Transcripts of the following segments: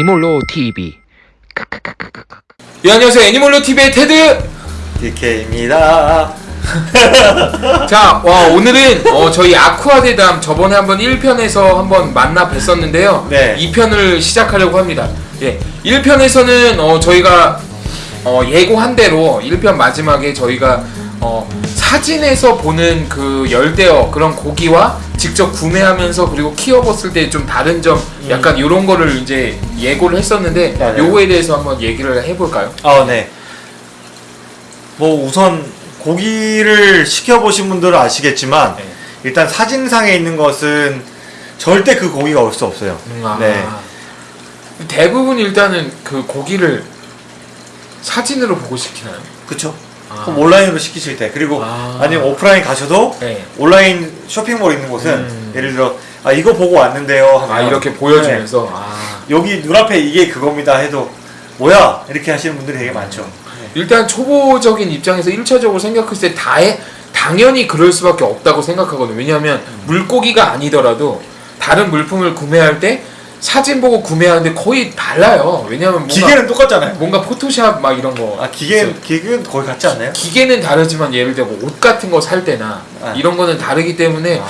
애니몰로 TV. 예, 안녕하세요. 애니멀로 TV의 테드. DK입니다. 자, 와, 오늘은 어, 저희 아쿠아 대담 저번에 한번 1편에서 한번 만나 뵀었는데요. 네. 2편을 시작하려고 합니다. 예. 1편에서는 어, 저희가 어, 예고한 대로 1편 마지막에 저희가 어, 사진에서 보는 그 열대어 그런 고기와 직접 구매하면서 그리고 키워봤을 때 좀 다른 점 약간 이런 거를 이제 예고를 했었는데 맞아요. 요거에 대해서 한번 얘기를 해볼까요? 아, 네. 뭐 우선 고기를 시켜보신 분들은 아시겠지만 네. 일단 사진상에 있는 것은 절대 그 고기가 올 수 없어요. 음, 아. 네. 대부분 일단은 그 고기를 사진으로 보고 시키나요? 그쵸? 아. 그럼 온라인으로 시키실 때 그리고 아. 아. 니면 오프라인 가셔도 네. 온라인 쇼핑몰 있는 곳은 음. 예를 들어 아 이거 보고 왔는데요 하면 아 이렇게 보여주면서 아 네. 여기 눈앞에 이게 그겁니다 해도 뭐야 이렇게 하시는 분들이 되게 많죠. 네. 일단 초보적인 입장에서 1차적으로 생각했을 때 다해 당연히 그럴 수밖에 없다고 생각하거든요. 왜냐하면 음. 물고기가 아니더라도 다른 물품을 구매할 때 사진 보고 구매하는데 거의 달라요. 왜냐하면 뭔가, 기계는 똑같잖아요. 뭔가 포토샵 막 이런 거 아 기계 기계는 거의 같지 않나요? 기계는 다르지만 예를 들어 뭐옷 같은 거 살 때나 아. 이런 거는 다르기 때문에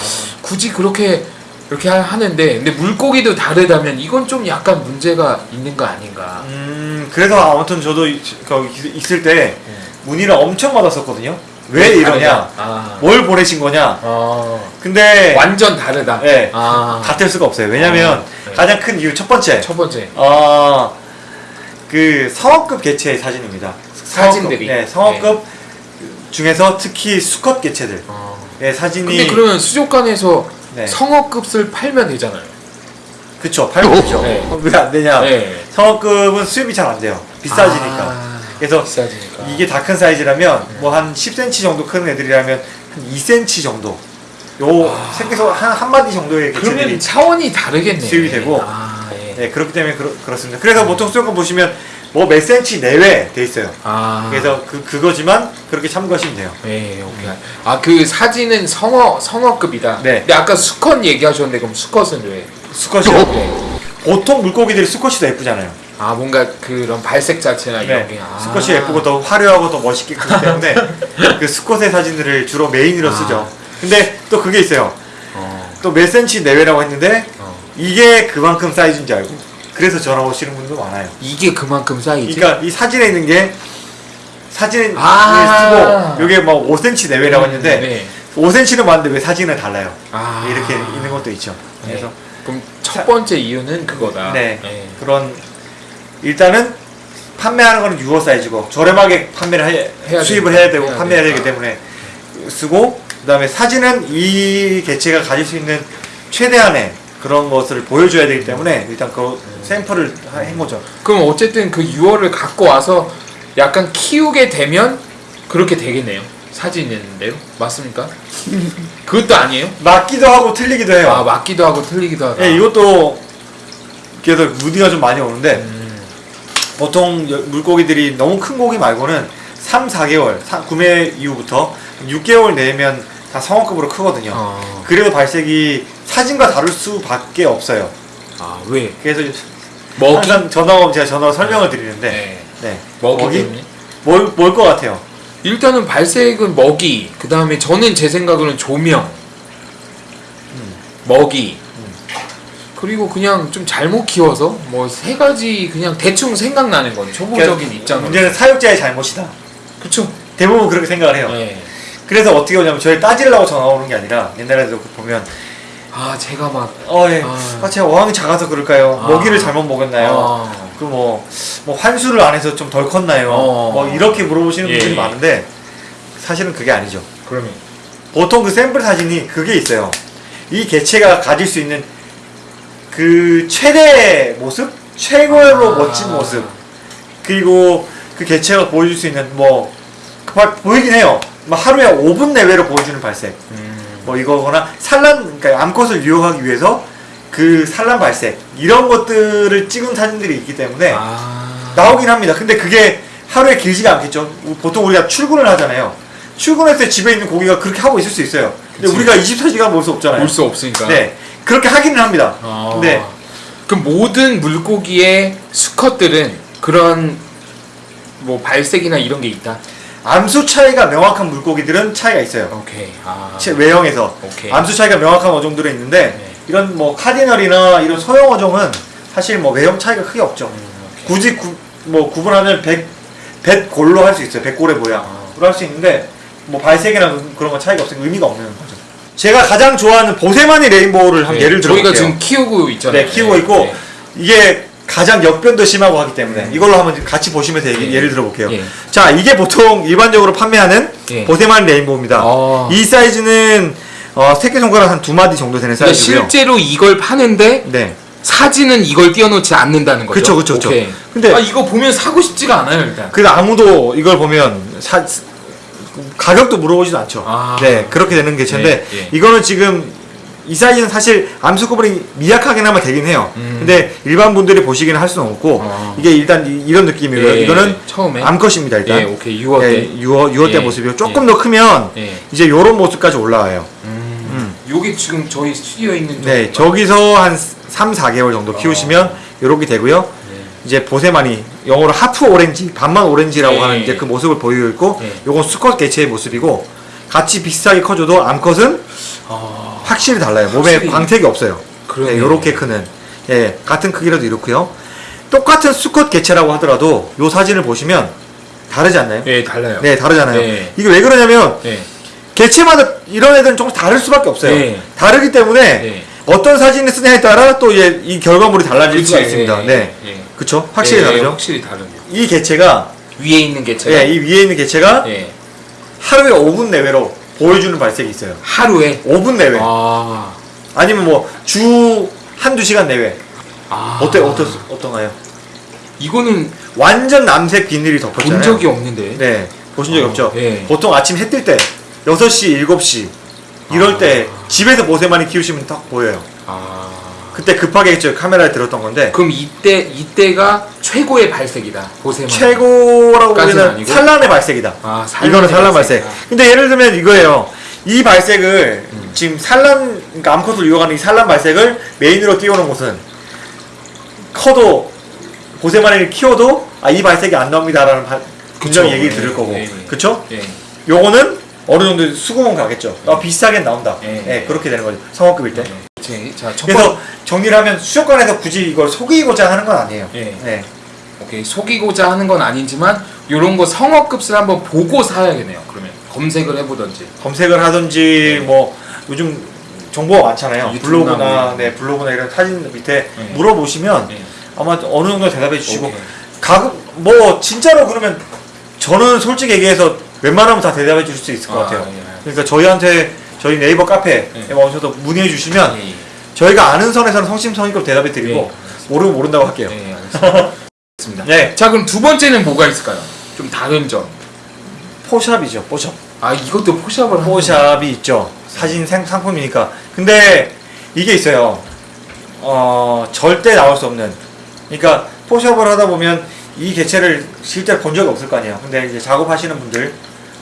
굳이 그렇게 이렇게 하- 하는데 근데 물고기도 다르다면 이건 좀 약간 문제가 있는 거 아닌가. 음 그래서 아무튼 저도 있을 때 문의를 엄청 받았었거든요. 왜 이러냐? 아. 뭘 보내신 거냐? 어. 근데 완전 다르다. 네. 아. 같을 수가 없어요. 왜냐면 어, 네. 가장 큰 이유 첫 번째 첫 번째. 어, 그 성어급 개체의 사진입니다. 사진들이. 성어급, 네, 성어급 중에서 특히 수컷 개체들 어. 의 사진이 근데 그러면 수족관에서 네. 성어급을 팔면 되잖아요. 그쵸 팔면 되죠. 네. 왜안 되냐? 네. 성어급은 수입이 잘 안 돼요. 비싸지니까. 아, 그래서 비싸지니까. 이게 다 큰 사이즈라면 뭐한 10cm 정도 큰 애들이라면 한 2cm 정도. 요 생겨서 한, 한 마디 정도의 개체들이 아. 차원이 다르겠네. 수입이 되고. 아, 예. 네, 그렇기 때문에 그렇, 그렇습니다. 그래서 보통 수족관 보시면 뭐몇 cm 내외 돼 있어요. 아. 그래서 그 그거지만 그렇게 참고하시면 돼요. 네, 오케이. 아, 그 사진은 성어 성어급이다. 네. 근데 아까 수컷 얘기하셨는데 그럼 수컷은 왜? 수컷이요. 네. 보통 물고기들이 수컷이 더 예쁘잖아요. 아, 뭔가 그런 발색 자체나 이런 네, 게. 아. 수컷이 예쁘고 더 화려하고 더 멋있게 크기 때문에 그 수컷의 사진들을 주로 메인으로 쓰죠. 근데 또 그게 있어요. 어. 또 몇 센치 내외라고 했는데 어. 이게 그만큼 사이즈인 줄 알고 그래서 전화 오시는 분도 많아요. 이게 그만큼 사이즈. 그러니까 이 사진에 있는 게 사진을 아. 쓰고 이게 뭐 5cm 내외라고 했는데 네. 5cm는 맞는데 왜 사진은 달라요? 아. 이렇게 있는 것도 있죠. 네. 그래서 그럼 첫 번째 이유는 그거다. 네. 그런 일단은 판매하는 거는 6호 사이즈고 저렴하게 판매를 해, 해야 수입을 되니까. 해야 되고 해야 판매해야 되기 되니까. 때문에 쓰고 그 다음에 사진은 이 개체가 가질 수 있는 최대한의 그런 것을 보여줘야 되기 때문에 일단 그 샘플을 하- 한 거죠. 그럼 어쨌든 그 6월을 갖고 와서 약간 키우게 되면 그렇게 되겠네요. 사진인데요. 맞습니까? 그것도 아니에요? 맞기도 하고 틀리기도 해요. 아, 맞기도 하고 틀리기도 하다. 예, 이것도 그래서 무디가 좀 많이 오는데 음, 보통 여- 물고기들이 너무 큰 고기 말고는 3, 4개월 사- 구매 이후부터 6개월 내면 다 성어급으로 크거든요. 어. 그래도 발색이 사진과 다를 수밖에 없어요. 아, 왜? 그래서 먹이? 항상 전화 오면 제가 전화로 설명을 드리는데 네. 네. 먹이 때문에? 뭘, 뭘 것 같아요? 일단은 발색은 먹이, 그 다음에 저는 제 생각으로는 조명, 음. 먹이, 그리고 그냥 좀 잘못 키워서 뭐 세 가지 그냥 대충 생각나는 건 초보적인 그러니까 입장으로. 문제는 사육자의 잘못이다. 그쵸? 대부분 그렇게 생각을 해요. 네. 그래서 어떻게 오냐면 저희 따지려고 전화 오는 게 아니라 옛날에도 그 보면 아, 제가 막 어, 예. 아. 아, 제가 어항이 작아서 그럴까요? 아. 먹이를 잘못 먹였나요? 아. 그 뭐, 뭐 환수를 안 해서 좀 덜 컸나요? 어. 뭐 이렇게 물어보시는 예, 분들이 예. 많은데 사실은 그게 아니죠. 그러면 보통 그 샘플 사진이 그게 있어요. 이 개체가 가질 수 있는 그 최대 모습, 최고로 아. 멋진 모습, 그리고 그 개체가 보여줄 수 있는 뭐 보이긴 해요. 뭐 하루에 5분 내외로 보여주는 발색, 음. 뭐 이거거나 산란, 그러니까 암컷을 유혹하기 위해서 그 산란 발색 이런 것들을 찍은 사진들이 있기 때문에 아. 나오긴 합니다. 근데 그게 하루에 길지가 않겠죠. 보통 우리가 출근을 하잖아요. 출근할 때 집에 있는 고기가 그렇게 하고 있을 수 있어요. 근데 그치. 우리가 24시간 볼 수 없잖아요. 볼 수 없으니까. 네. 그렇게 하기는 합니다. 아. 근데 그 모든 물고기의 수컷들은 그런 뭐 발색이나 이런 게 있다. 암수 차이가 명확한 물고기들은 차이가 있어요. 오케이. 아. 체- 외형에서 오케이. 암수 차이가 명확한 어종들은 있는데 네. 이런 뭐 카디널이나 이런 소형 어종은 사실 뭐 외형 차이가 크게 없죠. 음. 굳이 구, 뭐 구분하면 백, 백골로 할 수 있어요. 백골의 모양으로 아. 할수 있는데 뭐 발색이나 그런 거 차이가 없으니까 의미가 없는 거죠. 제가 가장 좋아하는 보세마니 레인보우를 한 네, 예를 들어 저희가. 지금 키우고 있잖아요. 네, 키우고 있고 네. 이게 가장 역변도 심하고 하기 때문에 음. 이걸로 한번 같이 보시면서 예. 예를 들어 볼게요. 예. 자, 이게 보통 일반적으로 판매하는 예. 보세마니 레인보우입니다. 아. 이 사이즈는 어, 새끼손가락 한 두 마디 정도 되는 그러니까 사이즈고요. 실제로 이걸 파는데 네. 사진은 이걸 띄워놓지 않는다는 거죠. 그쵸, 그쵸. 오케이. 근데- 아 이거 보면 사고 싶지가 않아요 일단. 그래서 아무도 이걸 보면 사, 가격도 물어보지도 않죠. 아. 네, 그렇게 되는 개체인데 예, 예. 이거는 지금 이 사이즈는 사실 암수 구분이 미약하게나마 되긴 해요. 음. 근데 일반 분들이 보시기는 할 수는 없고 아. 이게 일단 이, 런 느낌이고요. 예, 이거는 처음에 암컷입니다 일단. 예, 오케이 6월 예, 때. 6월, 6월 때 예, 모습이고 조금 예. 더 크면 예. 이제 요런 모습까지 올라와요. 음. 요게 지금 저희 스튜디오에 있는 네? 저기서 한 3, 4개월 정도 키우시면 어. 요렇게 되고요. 네. 이제 보세마니 영어로 하프 오렌지, 반만 오렌지라고 예. 하는 이제 그 모습을 보이고 있고 예. 요건 수컷 개체의 모습이고 같이 비슷하게 커져도 암컷은 아, 확실히 달라요. 몸에 확실히. 광택이 없어요. 그러네. 네, 요렇게 크는 예, 같은 크기라도 이렇고요. 똑같은 수컷 개체라고 하더라도 요 사진을 보시면 다르지 않나요? 네 달라요. 네, 다르잖아요. 네. 이게 왜 그러냐면 네. 개체마다 이런 애들은 조금 다를 수밖에 없어요. 네. 다르기 때문에 네. 어떤 사진을 쓰냐에 따라 또 이 결과물이 달라질 수가 그치, 있습니다. 예, 네. 예. 그쵸? 확실히 예, 다르죠? 확실히 다르네요. 이 개체가, 위에 있는 개체가 예, 이 위에 있는 개체가 예. 하루에 5분 내외로 보여주는 발색이 있어요. 하루에 5분 내외. 아. 아니면 뭐, 주 한두 시간 내외. 아. 어때, 어떻, 어떤가요? 이거는 완전 남색 비닐이 덮었잖아요. 본 적이 없는데. 네. 보신 적이 어, 없죠? 예. 보통 아침 해 뜰 때, 6시, 7시, 이럴 아. 때 집에서 보세만이 키우시면 딱 보여요. 아. 그때 급하게 저 카메라에 들었던 건데, 그럼 이때 이때가 최고의 발색이다. 보세만. 최고라고 보기에는 아니고? 산란의 발색이다. 아, 산란의 이거는 산란 발색. 근데 예를 들면 이거예요. 이 발색을 음. 지금 산란 그러니까 암컷을 이용하는 이 산란 발색을 메인으로 띄우는 곳은 커도 보세마니를 키워도 아 이 발색이 안 나옵니다라는 바, 분명히. 얘기를 예, 들을 거고 예, 예. 그쵸? 예. 요거는 어느 정도 수긍은 가겠죠. 아, 비슷하게 나온다. 예. 예, 그렇게 되는 거죠. 성업급일 때. 제, 자, 첫 그래서 번, 정리를 하면 수족관에서 굳이 이걸 속이고자 하는 건 아니에요. 예. 네. 오케이 속이고자 하는 건 아니지만 요런 거 성업급을 한번 보고 사야겠네요. 그러면 검색을 해보던지. 검색을 하든지 네. 뭐 요즘 정보가 많잖아요. 블로그나 뭐. 네 블로그나 이런 사진 밑에 네. 물어보시면 예. 아마 어느 정도 대답해 주시고. 가급 뭐 진짜로 그러면 저는 솔직히 얘기해서 웬만하면 다 대답해 주실 수 있을 것 아, 같아요. 예. 그러니까 저희한테 저희 네이버 카페에 네. 오셔서 문의해 주시면 예, 예. 저희가 아는 선에서는 성심성의껏 대답해 드리고 예. 모르면 모른다고 할게요. 네, 알겠습니다. 네. 자, 그럼 두 번째는 뭐가 있을까요? 좀 다른 점. 포샵이죠. 포샵. 아, 이것도 포샵을 포샵이 있죠. 사진 생- 상품이니까. 근데 이게 있어요. 어, 절대 나올 수 없는. 그러니까 포샵을 하다 보면 이 개체를 실제로 본 적이 없을 거 아니에요. 근데 이제 작업하시는 분들,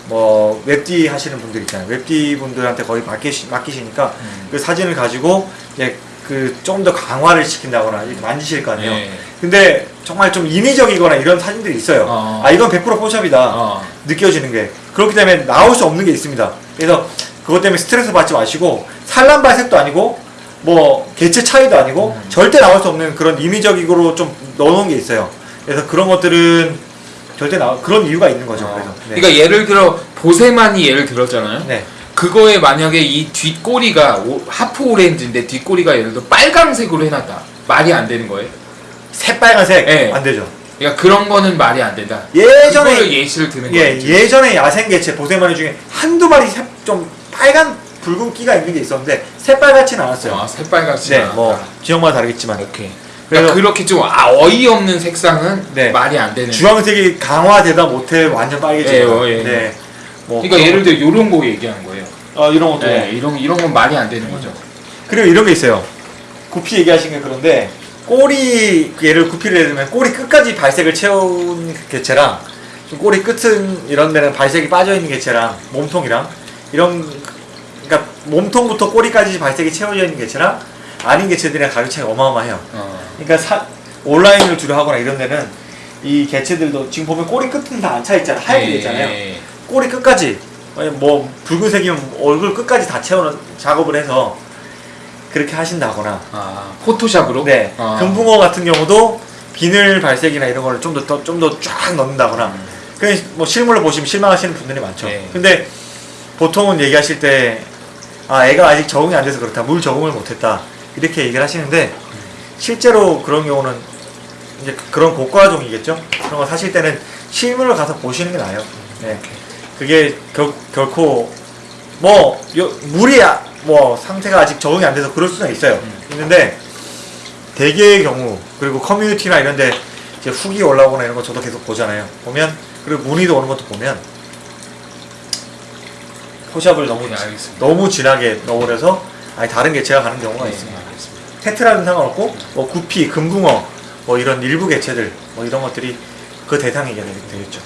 뭐 웹디 하시는 분들 있잖아요. 웹디 분들한테 거의 맡기시, 맡기시니까 음. 그 사진을 가지고 이제 그좀더 강화를 시킨다거나 이렇게 만지실 거 아니에요. 예. 근데 정말 좀 인위적이거나 이런 사진들이 있어요. 어. 아 이건 100% 포샵이다. 어. 느껴지는 게 그렇기 때문에 나올 수 없는 게 있습니다. 그래서 그것 때문에 스트레스 받지 마시고 산란 발색도 아니고 뭐 개체 차이도 아니고 음. 절대 나올 수 없는 그런 인위적으로 좀 넣어놓은 게 있어요. 그래서 그런 것들은 절대 나 그런 이유가 있는 거죠. 어. 그래서 네. 그러니까 예를 들어 보세만이 예를 들었잖아요. 네. 그거에 만약에 이 뒷꼬리가 오- 하프 오렌지인데 뒷꼬리가 예를 들어 빨강색으로 해놨다. 말이 안 되는 거예요. 새빨간색 네. 안 되죠. 그러니까 그런 거는 말이 안 된다. 예전에 예시를 드는 예 거예요. 예전에 야생 개체 보세마니 중에 한두 마리 새- 좀 빨간 붉은 끼가 있는 게 있었는데 새빨갛지는 않았어요. 아, 새빨갛지 네, 않았다. 뭐 지역마다 다르겠지만 오케이. 그러니까 그래서- 그렇게 좀 아, 어이없는 색상은 네. 말이 안 되는. 주황색이 강화되다 못해 완전 빨개지고 예, 예. 네. 뭐 그러니까 예를 들어 이런 거 얘기하는 거예요. 어, 이런 것도 네, 이런 이런 건 말이 안 되는 거죠. 그리고 이런 게 있어요 구피 얘기하신 게 그런데 꼬리 얘를 구피를 해두면 꼬리 끝까지 발색을 채운 개체랑 좀 꼬리 끝은 이런 데는 발색이 빠져 있는 개체랑 몸통이랑 이런 그러니까 몸통부터 꼬리까지 발색이 채워져 있는 개체랑 아닌 개체들이랑 가격 차이가 어마어마해요. 어. 그러니까 사, 온라인을 주로 하거나 이런 데는 이 개체들도 지금 보면 꼬리 끝은 다 안 차 있잖아요. 하얗게 돼 있잖아요. 예. 꼬리 끝까지 뭐 붉은색이면 얼굴 끝까지 다 채우는 작업을 해서 그렇게 하신다거나 아, 포토샵으로? 네 아. 금붕어 같은 경우도 비늘 발색이나 이런 거를 좀 더 좀 더 쫙 넣는다거나 그뭐 실물로 보시면 실망하시는 분들이 많죠. 네. 근데 보통은 얘기하실 때 아, 애가 아직 적응이 안 돼서 그렇다. 물 적응을 못 했다. 이렇게 얘기를 하시는데 실제로 그런 경우는 이제 그런 고가종이겠죠. 그런 거 사실 때는 실물을 가서 보시는 게 나아요. 네. 그게 결, 결코 뭐 요, 물이 아- 뭐 상태가 아직 적응이 안 돼서 그럴 수는 있어요. 있는데 대개의 경우 그리고 커뮤니티나 이런데 이제 후기 올라오거나 이런 거 저도 계속 보잖아요. 보면 그리고 문의도 오는 것도 보면 포샵을 너무 네. 너무 진하게 넣으려서 아니 다른 개체가 가는 경우가 네, 있습니다. 알겠습니다. 테트라는 상관없고 뭐 구피, 금붕어 뭐 이런 일부 개체들 뭐 이런 것들이 그 대상이 되겠죠.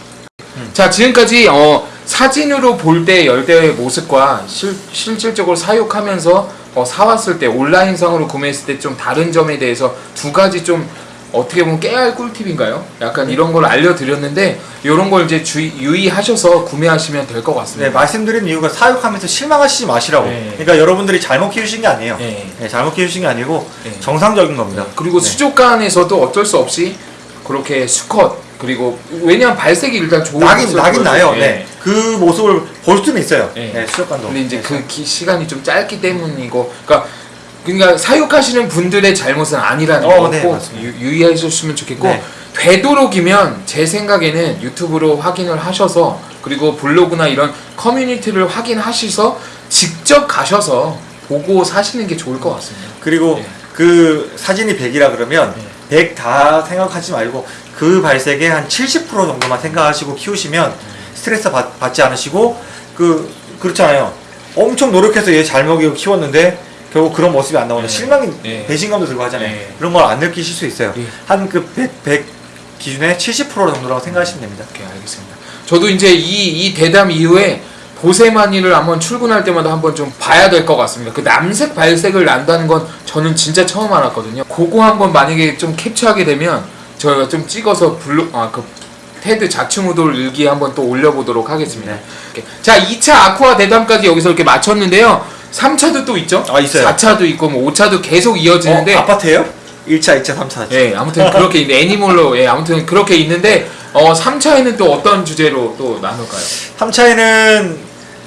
자 지금까지 어, 사진으로 볼 때 열대의 모습과 실, 실질적으로 사육하면서 어, 사왔을 때 온라인상으로 구매했을 때 좀 다른 점에 대해서 두 가지 좀 어떻게 보면 깨알 꿀팁인가요? 약간 이런 걸 알려드렸는데 이런 걸 이제 주의, 유의하셔서 구매하시면 될것 네, 같습니다. 말씀드린 이유가 사육하면서 실망하시지 마시라고. 네. 그러니까 여러분들이 잘못 키우신 게 아니에요. 네. 네, 잘못 키우신 게 아니고 네. 정상적인 겁니다. 그리고 네. 수족관에서도 어쩔 수 없이 그렇게 수컷 그리고 왜냐면 발색이 일단 좋은 나긴 나긴 나요. 네. 그 모습을 볼 수는 있어요. 네. 네, 수족관도. 근데 이제 네. 그 기- 시간이 좀 짧기 때문이고, 그러니까 그러니까 사육하시는 분들의 잘못은 아니라는 어, 거 네, 유의하셨으면 좋겠고 네. 되도록이면 제 생각에는 유튜브로 확인을 하셔서 그리고 블로그나 이런 커뮤니티를 확인하셔서 직접 가셔서 보고 사시는 게 좋을 것 같습니다. 그리고 네. 그 사진이 100이라 그러면 100 다 생각하지 말고 그 발색의 한 70% 정도만 생각하시고 키우시면 스트레스 받, 받지 않으시고 그 그렇잖아요. 엄청 노력해서 얘 잘 먹이고 키웠는데 결국 그런 모습이 안 나오는 네. 실망이 네. 배신감도 들고 하잖아요. 네. 그런 걸 안 느끼실 수 있어요. 네. 한그 100, 100 기준에 70% 정도라고 생각하시면 됩니다. 오케이 알겠습니다. 저도 이제 이, 이 대담 이후에 보세마니를 한번 출근할 때마다 한번 좀 봐야 될 것 같습니다. 그 남색 발색을 난다는 건 저는 진짜 처음 알았거든요. 그거 한번 만약에 좀 캡처하게 되면 저희가 좀 찍어서 블로 아그 테드 자충우돌 일기에 한번 또 올려보도록 하겠습니다. 네. 자 2차 아쿠아 대담까지 여기서 이렇게 마쳤는데요. 3차도 또 있죠? 아, 있어요. 4차도 있고 뭐 5차도 계속 이어지는데 어, 아파트예요? 1차, 2차, 3차. 예, 아무튼 그렇게 있는 애니멀로 예, 아무튼 그렇게 있는데 어 3차에는 또 어떤 주제로 또 나눌까요? 3차에는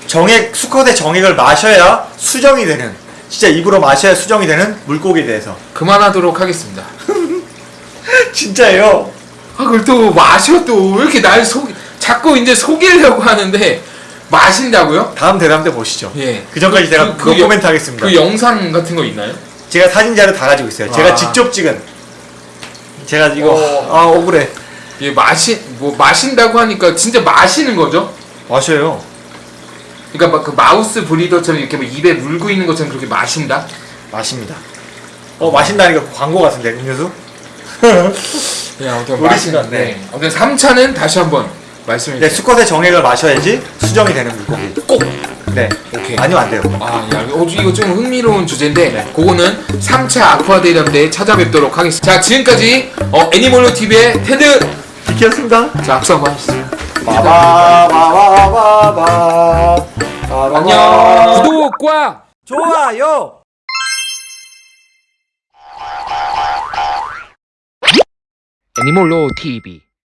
정액 수컷의 정액을 마셔야 수정이 되는 진짜 입으로 마셔야 수정이 되는 물고기에 대해서 그만하도록 하겠습니다. 진짜예요. 아, 그걸 또 마셔 또 왜 이렇게 날 속, 자꾸 이제 속이려고 하는데 마신다고요? 다음 대담 때 보시죠. 예. 그 전까지 제가 그노 여- 코멘트 하겠습니다. 그 영상 같은 거 있나요? 제가 사진 자료 다 가지고 있어요. 제가 아. 직접 찍은 제가 이거 어. 아 억울해 예, 마시 뭐 마신다고 하니까 진짜 마시는 거죠? 마셔요. 그러니까 막 그 마우스 브리더처럼 이렇게 막 입에 물고 있는 것처럼 그렇게 마신다? 마십니다. 어 마신다니까 광고 같은데 음료수? 예, 아무튼 우리 마신 시간, 네. 네. 아무튼 3차는 다시 한번 말씀해 네. 수컷의 정액을 마셔야지 수정이 되는 물고기. 꼭 네. 오케이. 아니면 안 돼요. 아, 야, 어, 이거 좀 흥미로운 주제인데, 그거는 3차 아쿠아 대담 때 찾아뵙도록 하겠습니다. 자, 지금까지 어, 애니멀로 TV의 테드. 비키였습니다. 자, 악수 한번 하시죠. 바바바바바바 안녕. 구독과 좋아요. 애니멀로 TV.